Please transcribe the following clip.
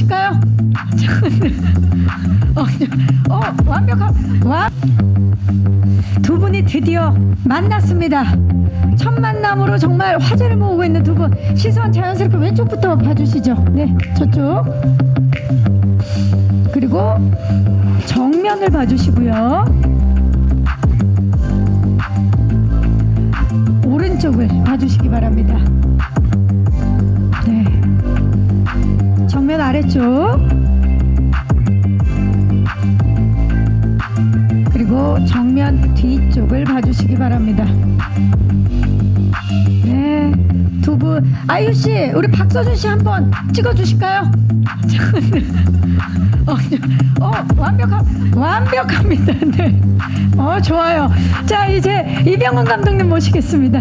찍어주실까요? 어, 어 완벽한 와. 두 분이 드디어 만났습니다. 첫 만남으로 정말 화제를 모으고 있는 두 분. 시선 자연스럽게 왼쪽부터 봐주시죠. 네, 저쪽. 그리고 정면을 봐주시고요. 오른쪽을 봐주시기 바랍니다. 정면 아래쪽. 그리고 정면 뒤쪽을 봐주시기 바랍니다. 네, 두 분. 아유 씨, 우리 박서준 씨 한번 찍어주실까요? 어, 어, 완벽한, 완벽합니다. 네. 어, 좋아요. 자, 이제 이병헌 감독님 모시겠습니다.